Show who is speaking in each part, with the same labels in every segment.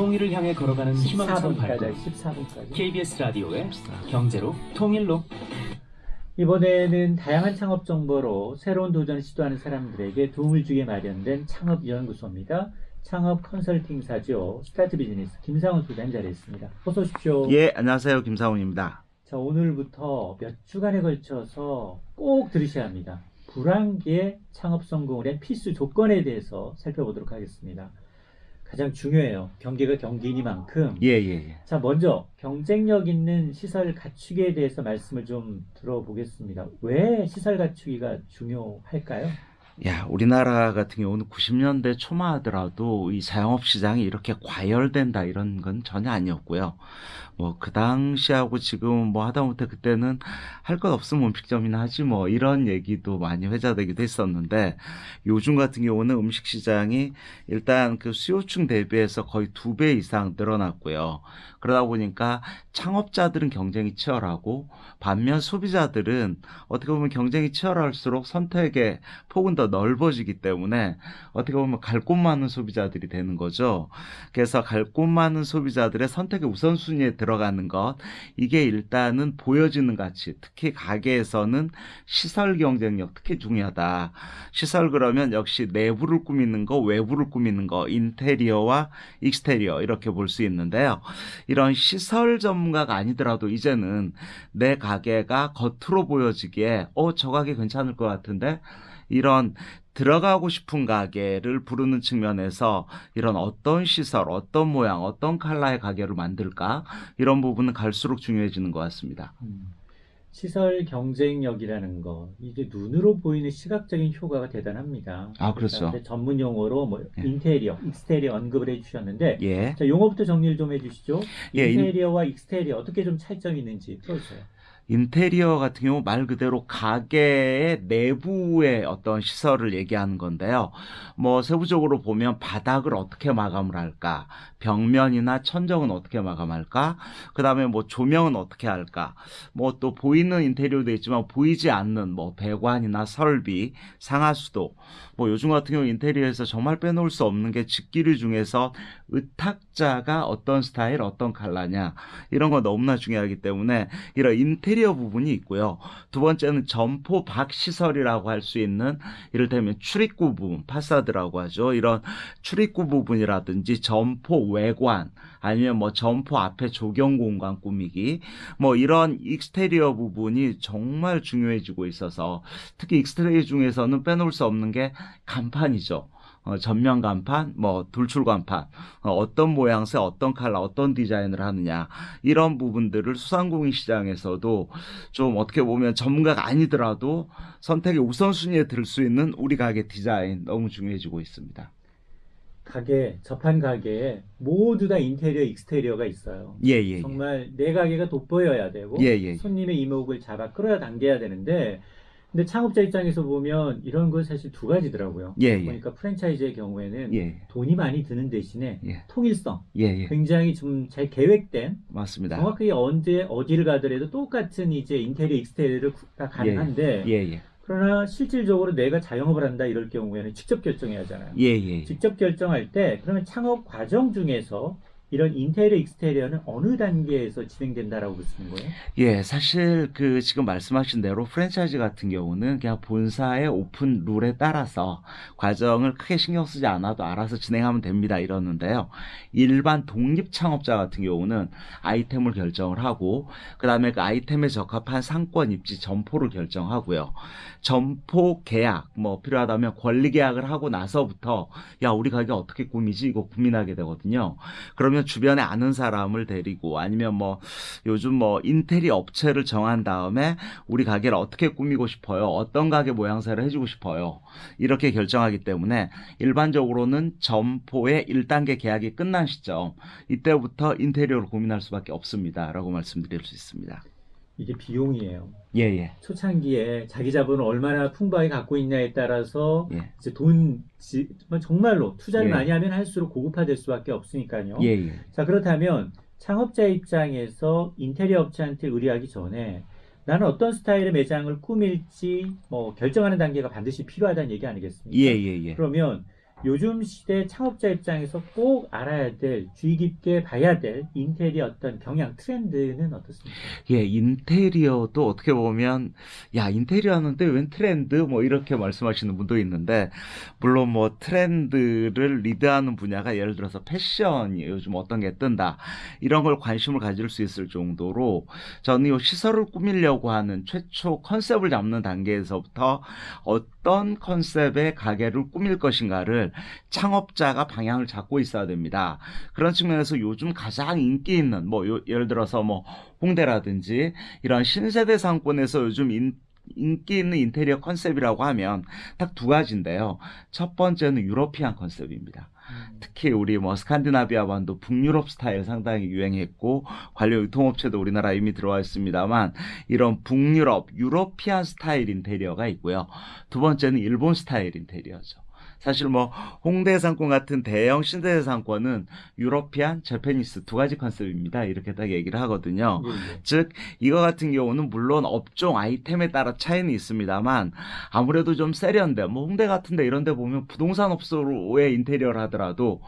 Speaker 1: 통일을 향해 걸어가는 희망찬
Speaker 2: 14분까지
Speaker 1: 발걸음
Speaker 2: 14분까지
Speaker 1: KBS 라디오의 경제로 통일로
Speaker 2: 이번에는 다양한 창업 정보로 새로운 도전을 시도하는 사람들에게 도움을 주게 마련된 창업연구소입니다. 창업 컨설팅사죠. 스타트 비즈니스 김상훈 소장 자리했습니다. 어서 오십시오.
Speaker 3: 예, 안녕하세요. 김상훈입니다.
Speaker 2: 자, 오늘부터 몇 주간에 걸쳐서 꼭 들으셔야 합니다. 불황기의 창업 성공을 위한 필수 조건에 대해서 살펴보도록 하겠습니다. 가장 중요해요. 경기가 경기이니만큼.
Speaker 3: 예, 예, 예.
Speaker 2: 자, 먼저 경쟁력 있는 시설 갖추기에 대해서 말씀을 좀 들어보겠습니다. 왜 시설 갖추기가 중요할까요?
Speaker 3: 야, 우리나라 같은 경우는 90년대 초만 하더라도 이 자영업 시장이 이렇게 과열된다 이런 건 전혀 아니었고요. 뭐 그 당시하고 지금 뭐 하다못해 그때는 할 것 없으면 음식점이나 하지 뭐 이런 얘기도 많이 회자되기도 했었는데 요즘 같은 경우는 음식 시장이 일단 그 수요층 대비해서 거의 두 배 이상 늘어났고요. 그러다 보니까 창업자들은 경쟁이 치열하고 반면 소비자들은 어떻게 보면 경쟁이 치열할수록 선택의 폭은 더 넓어지기 때문에 어떻게 보면 갈 곳 많은 소비자들이 되는 거죠. 그래서 갈 곳 많은 소비자들의 선택의 우선순위에 들어가는 것 이게 일단은 보여지는 가치 특히 가게에서는 시설 경쟁력 특히 중요하다. 시설 그러면 역시 내부를 꾸미는 거 외부를 꾸미는 거 인테리어와 익스테리어 이렇게 볼 수 있는데요. 이런 시설 전문가가 아니더라도 이제는 내 가게가 겉으로 보여지기에 어 저 가게 괜찮을 것 같은데 이런 들어가고 싶은 가게를 부르는 측면에서 이런 어떤 시설, 어떤 모양, 어떤 컬러의 가게를 만들까 이런 부분은 갈수록 중요해지는 것 같습니다.
Speaker 2: 음, 시설 경쟁력이라는 거 이게 눈으로 보이는 시각적인 효과가 대단합니다.
Speaker 3: 아, 그렇죠.
Speaker 2: 전문 용어로 뭐
Speaker 3: 예.
Speaker 2: 인테리어, exterior 언급을 해주셨는데
Speaker 3: 예.
Speaker 2: 자 용어부터 정리를 좀 해주시죠.
Speaker 3: 예, 인-
Speaker 2: 인테리어와 exterior 어떻게 좀 차이점이 있는지 풀어주세요.
Speaker 3: 인테리어 같은 경우 말 그대로 가게의 내부의 어떤 시설을 얘기하는 건데요. 뭐 세부적으로 보면 바닥을 어떻게 마감을 할까, 벽면이나 천정은 어떻게 마감할까, 그 다음에 뭐 조명은 어떻게 할까, 뭐 또 보이는 인테리어도 있지만 보이지 않는 뭐 배관이나 설비, 상하수도, 뭐 요즘 같은 경우 인테리어에서 정말 빼놓을 수 없는 게 집기류 중에서 의탁자가 어떤 스타일, 어떤 컬러냐. 이런 거 너무나 중요하기 때문에 이런 인테리어 부분이 있고요. 두 번째는 점포 밖 시설이라고 할 수 있는 이를테면 출입구 부분, 파사드라고 하죠. 이런 출입구 부분이라든지 점포 외관 아니면 뭐 점포 앞에 조경 공간 꾸미기 뭐 이런 exterior 부분이 정말 중요해지고 있어서 특히 exterior 중에서는 빼놓을 수 없는 게 간판이죠. 어, 전면 간판, 뭐 돌출 간판, 어떤 모양새, 어떤 컬러, 어떤 디자인을 하느냐 이런 부분들을 소상공인 시장에서도 좀 어떻게 보면 전문가가 아니더라도 선택의 우선순위에 들 수 있는 우리 가게 디자인 너무 중요해지고 있습니다.
Speaker 2: 가게 접한 가게에 모두 다 인테리어, 익스테리어가 있어요.
Speaker 3: 예, 예, 예.
Speaker 2: 정말 내 가게가 돋보여야 되고
Speaker 3: 예, 예.
Speaker 2: 손님의 이목을 잡아 끌어야 당겨야 되는데 근데 창업자 입장에서 보면 이런 건 사실 두 가지더라고요.
Speaker 3: 예, 예.
Speaker 2: 보니까 프랜차이즈의 경우에는
Speaker 3: 예,
Speaker 2: 돈이 많이 드는 대신에
Speaker 3: 예.
Speaker 2: 통일성,
Speaker 3: 예, 예.
Speaker 2: 굉장히 좀 잘 계획된
Speaker 3: 맞습니다.
Speaker 2: 정확하게 언제 어디를 가더라도 똑같은 이제 인테리어, exterior가 가능한데
Speaker 3: 예, 예.
Speaker 2: 그러나 실질적으로 내가 자영업을 한다 이럴 경우에는 직접 결정해야 하잖아요.
Speaker 3: 예, 예.
Speaker 2: 직접 결정할 때 그러면 창업 과정 중에서 이런 인테리어, exterior는 어느 단계에서 진행된다라고 보시는 거예요?
Speaker 3: 예, 사실 그 지금 말씀하신 대로 프랜차이즈 같은 경우는 그냥 본사의 오픈 룰에 따라서 과정을 크게 신경 쓰지 않아도 알아서 진행하면 됩니다 이러는데요. 일반 독립 창업자 같은 경우는 아이템을 결정을 하고 그다음에 그 아이템에 적합한 상권 입지 점포를 결정하고요. 점포 계약 뭐 필요하다면 권리 계약을 하고 나서부터 야 우리 가게 어떻게 꾸미지 이거 고민하게 되거든요. 그러면 주변에 아는 사람을 데리고 아니면 뭐 요즘 뭐 인테리어 업체를 정한 다음에 우리 가게를 어떻게 꾸미고 싶어요. 어떤 가게 모양새를 해주고 싶어요. 이렇게 결정하기 때문에 일반적으로는 점포의 1단계 계약이 끝난 시점 이때부터 인테리어를 고민할 수밖에 없습니다. 라고 말씀드릴 수 있습니다.
Speaker 2: 이게 비용이에요.
Speaker 3: 예, 예.
Speaker 2: 초창기에 자기 자본을 얼마나 풍부하게 갖고 있냐에 따라서
Speaker 3: 예.
Speaker 2: 이제 돈 지- 정말로 투자를
Speaker 3: 예.
Speaker 2: 많이 하면 할수록 고급화될 수밖에 없으니까요.
Speaker 3: 예, 예.
Speaker 2: 자 그렇다면 창업자 입장에서 인테리어 업체한테 의뢰하기 전에 나는 어떤 스타일의 매장을 꾸밀지 뭐 결정하는 단계가 반드시 필요하다는 얘기 아니겠습니까?
Speaker 3: 예, 예, 예.
Speaker 2: 그러면 요즘 시대 창업자 입장에서 꼭 알아야 될, 주의 깊게 봐야 될 인테리어 어떤 경향, 트렌드는 어떻습니까?
Speaker 3: 예, 인테리어도 어떻게 보면, 야, 인테리어 하는데 웬 트렌드? 뭐 이렇게 말씀하시는 분도 있는데, 물론 뭐 트렌드를 리드하는 분야가 예를 들어서 패션이 요즘 어떤 게 뜬다. 이런 걸 관심을 가질 수 있을 정도로, 저는 이 시설을 꾸미려고 하는 최초 컨셉을 잡는 단계에서부터 어떤 컨셉의 가게를 꾸밀 것인가를 창업자가 방향을 잡고 있어야 됩니다. 그런 측면에서 요즘 가장 인기 있는, 뭐, 요- 예를 들어서 뭐, 홍대라든지 이런 신세대 상권에서 요즘 인, 인기 있는 인테리어 컨셉이라고 하면 딱 두 가지인데요. 첫 번째는 European 컨셉입니다. 특히 우리 뭐 스칸디나비아 반도 북유럽 스타일 상당히 유행했고 관련 유통업체도 우리나라 이미 들어와 있습니다만 이런 북유럽 European 스타일 인테리어가 있고요. 두 번째는 일본 스타일 인테리어죠. 사실 뭐 홍대 상권 같은 대형 신세대 상권은 European, Japanese 두 가지 컨셉입니다. 이렇게 딱 얘기를 하거든요.
Speaker 2: 예, 예.
Speaker 3: 즉 이거 같은 경우는 물론 업종 아이템에 따라 차이는 있습니다만 아무래도 좀 세련돼 뭐 홍대 같은데 이런데 보면 부동산 업소의 인테리어를 하더라도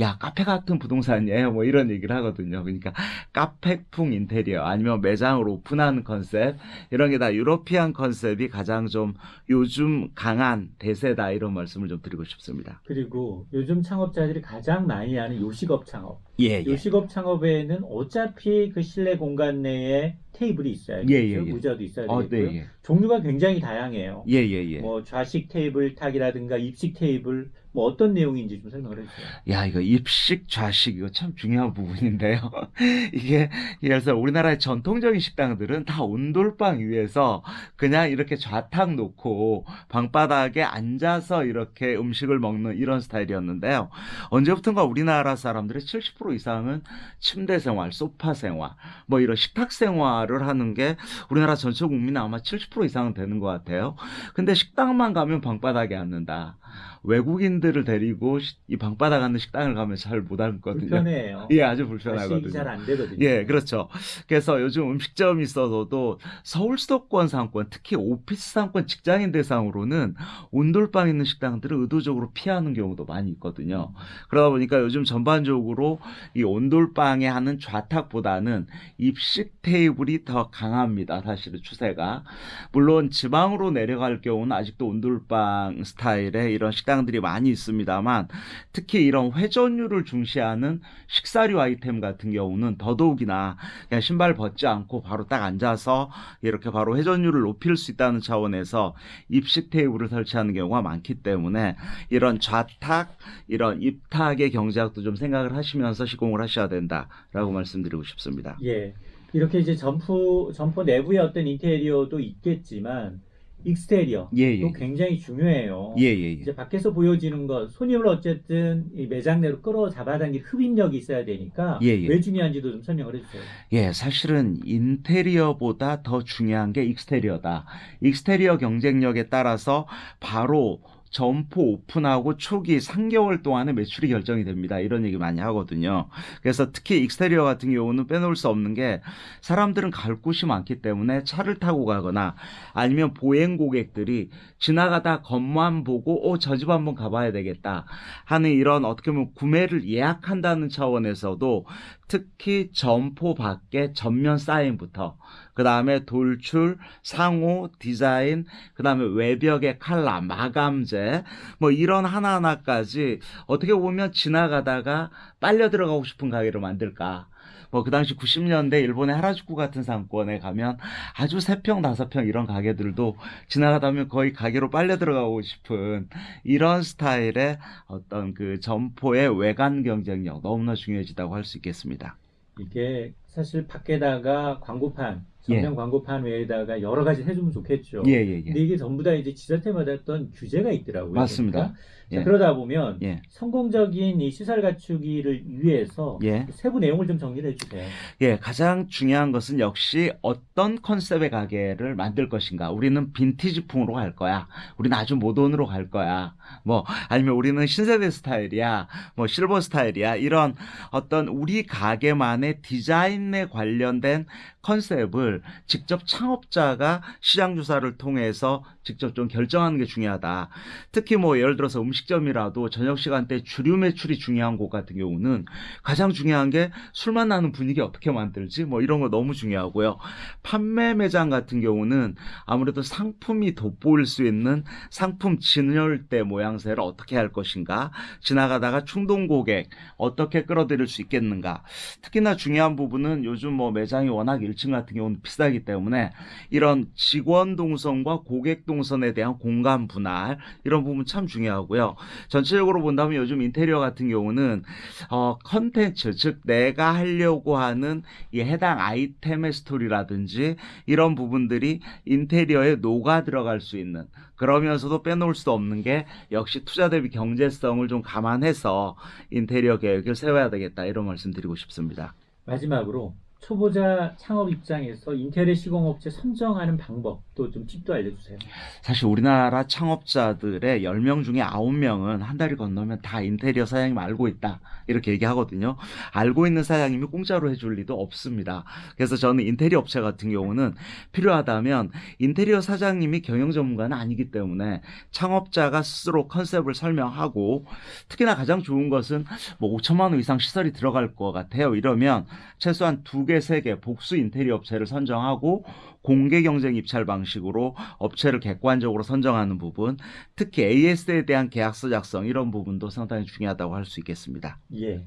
Speaker 3: 야 카페 같은 부동산이에요 뭐 이런 얘기를 하거든요 그러니까 카페풍 인테리어 아니면 매장을 오픈하는 컨셉 이런 게 다 유러피안 컨셉이 가장 좀 요즘 강한 대세다 이런 말씀을 좀 드리고 싶습니다
Speaker 2: 그리고 요즘 창업자들이 가장 많이 하는 요식업 창업.
Speaker 3: 예, 예.
Speaker 2: 요식업 창업에는 어차피 그 실내 공간 내에 테이블이 있어야겠죠.
Speaker 3: 예, 예, 예.
Speaker 2: 의자도 있어야
Speaker 3: 어,
Speaker 2: 되고요.
Speaker 3: 네, 예.
Speaker 2: 종류가 굉장히 다양해요.
Speaker 3: 예, 예, 예.
Speaker 2: 뭐 좌식 테이블 탁이라든가 입식 테이블 뭐 어떤 내용인지 좀 설명을 해주세요.
Speaker 3: 야, 이거 입식, 좌식, 이거 참 중요한 부분인데요. 이게, 그래서 우리나라의 전통적인 식당들은 다 온돌방 위에서 그냥 이렇게 좌탁 놓고 방바닥에 앉아서 이렇게 음식을 먹는 이런 스타일이었는데요. 언제부턴가 우리나라 사람들의 70% 이상은 침대 생활, 소파 생활, 뭐 이런 식탁 생활 을 하는 게 우리나라 전체 국민은 아마 70% 이상은 되는 것 같아요. 근데 식당만 가면 방바닥에 앉는다. 외국인들을 데리고 시- 이 방바닥 앉는 식당을 가면 잘못 앉거든요.
Speaker 2: 불편해요.
Speaker 3: 예, 아주 불편하거든요.
Speaker 2: 잘안 되거든요.
Speaker 3: 예, 그렇죠. 그래서 요즘 음식점이 있어서도 서울 수도권 상권, 특히 오피스 상권 직장인 대상으로는 온돌방 있는 식당들을 의도적으로 피하는 경우도 많이 있거든요. 그러다 보니까 요즘 전반적으로 이 온돌방에 하는 좌탁보다는 입식 테이블이 더 강합니다. 사실은 추세가. 물론 지방으로 내려갈 경우는 아직도 온돌방 스타일의 이런 식당들이 많이 있습니다만 특히 이런 회전율을 중시하는 식사류 아이템 같은 경우는 더더욱이나 그냥 신발 벗지 않고 바로 딱 앉아서 이렇게 바로 회전율을 높일 수 있다는 차원에서 입식 테이블을 설치하는 경우가 많기 때문에 이런 좌탁, 이런 입탁의 경제학도 좀 생각을 하시면서 시공을 하셔야 된다라고 말씀드리고 싶습니다.
Speaker 2: 예. 이렇게 이제 점포 점포 내부의 어떤 인테리어도 있겠지만 익스테리어
Speaker 3: 예, 예.
Speaker 2: 또 굉장히 중요해요.
Speaker 3: 예, 예, 예.
Speaker 2: 이제 밖에서 보여지는 것, 손님을 어쨌든 이 매장 내로 끌어 잡아당길 흡입력이 있어야 되니까
Speaker 3: 예, 예.
Speaker 2: 왜 중요한지도 좀 설명을 해주세요.
Speaker 3: 예, 사실은 인테리어보다 더 중요한 게 익스테리어다. 익스테리어 경쟁력에 따라서 바로 점포 오픈하고 초기 3개월 동안에 매출이 결정이 됩니다. 이런 얘기 많이 하거든요. 그래서 특히 익스테리어 같은 경우는 빼놓을 수 없는 게 사람들은 갈 곳이 많기 때문에 차를 타고 가거나 아니면 보행 고객들이 지나가다 겉만 보고 어, 저 집 한번 가봐야 되겠다 하는 이런 어떻게 보면 구매를 예약한다는 차원에서도 특히 점포 밖에 전면 사인부터 그 다음에 돌출, 상호, 디자인, 그 다음에 외벽의 칼라, 마감재, 뭐 이런 하나하나까지 어떻게 보면 지나가다가 빨려 들어가고 싶은 가게를 만들까. 뭐그 당시 90년대 일본의 하라주쿠 같은 상권에 가면 아주 세평 다섯 평 이런 가게들도 지나가다 보면 거의 가게로 빨려 들어가고 싶은 이런 스타일의 어떤 그 점포의 외관 경쟁력 너무나 중요해지다고 할 수 있겠습니다.
Speaker 2: 이게 사실 밖에다가 광고판,
Speaker 3: 예.
Speaker 2: 전면 광고판 외에다가 여러 가지 해주면 좋겠죠.
Speaker 3: 예, 예, 예.
Speaker 2: 근데 이게 전부 다 이제 지자체마다 어떤 규제가 있더라고요.
Speaker 3: 맞습니다.
Speaker 2: 그러니까. 자,
Speaker 3: 예.
Speaker 2: 그러다 보면
Speaker 3: 예.
Speaker 2: 성공적인 이 시설 갖추기를 위해서
Speaker 3: 예.
Speaker 2: 세부 내용을 좀 정리를 해주세요.
Speaker 3: 예, 가장 중요한 것은 역시 어떤 컨셉의 가게를 만들 것인가. 우리는 빈티지풍으로 갈 거야. 우리는 아주 모던으로 갈 거야. 뭐, 아니면 우리는 신세대 스타일이야. 뭐, 실버 스타일이야. 이런 어떤 우리 가게만의 디자인에 관련된 컨셉을 직접 창업자가 시장 조사를 통해서 직접 좀 결정하는 게 중요하다. 특히 뭐 예를 들어서 음식점이라도 저녁 시간대 주류 매출이 중요한 곳 같은 경우는 가장 중요한 게 술만 나는 분위기 어떻게 만들지 뭐 이런 거 너무 중요하고요. 판매 매장 같은 경우는 아무래도 상품이 돋보일 수 있는 상품 진열대 모양새를 어떻게 할 것인가 지나가다가 충동 고객 어떻게 끌어들일 수 있겠는가 특히나 중요한 부분은 요즘 뭐 매장이 워낙 1층 같은 경우는 비싸기 때문에 이런 직원 동선과 고객 동 선에 대한 공간 분할 이런 부분 참 중요하고요. 전체적으로 본다면 요즘 인테리어 같은 경우는 어 컨텐츠 즉 내가 하려고 하는 이 해당 아이템의 스토리라든지 이런 부분들이 인테리어에 녹아 들어갈 수 있는 그러면서도 빼놓을 수 없는 게 역시 투자 대비 경제성을 좀 감안해서 인테리어 계획을 세워야 되겠다 이런 말씀 드리고 싶습니다.
Speaker 2: 마지막으로 초보자 창업 입장에서 인테리어 시공업체 선정하는 방법도 좀 팁도 알려주세요.
Speaker 3: 사실 우리나라 창업자들의 10명 중에 9명은 한 달이 건너면 다 인테리어 사장님 알고 있다. 이렇게 얘기하거든요. 알고 있는 사장님이 공짜로 해줄 리도 없습니다. 그래서 저는 인테리어 업체 같은 경우는 필요하다면 인테리어 사장님이 경영 전문가는 아니기 때문에 창업자가 스스로 컨셉을 설명하고 특히나 가장 좋은 것은 뭐 5천만 원 이상 시설이 들어갈 것 같아요. 이러면 최소한 두 개, 세개 복수 인테리어 업체를 선정하고 공개 경쟁 입찰 방식으로 업체를 객관적으로 선정하는 부분, 특히 AS에 대한 계약서 작성 이런 부분도 상당히 중요하다고 할 수 있겠습니다.
Speaker 2: 예.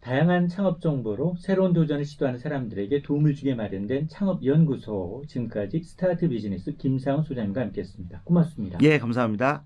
Speaker 2: 다양한 창업 정보로 새로운 도전을 시도하는 사람들에게 도움을 주게 마련된 창업연구소 지금까지 스타트 비즈니스 김상훈 소장님과 함께했습니다. 고맙습니다.
Speaker 3: 예, 감사합니다.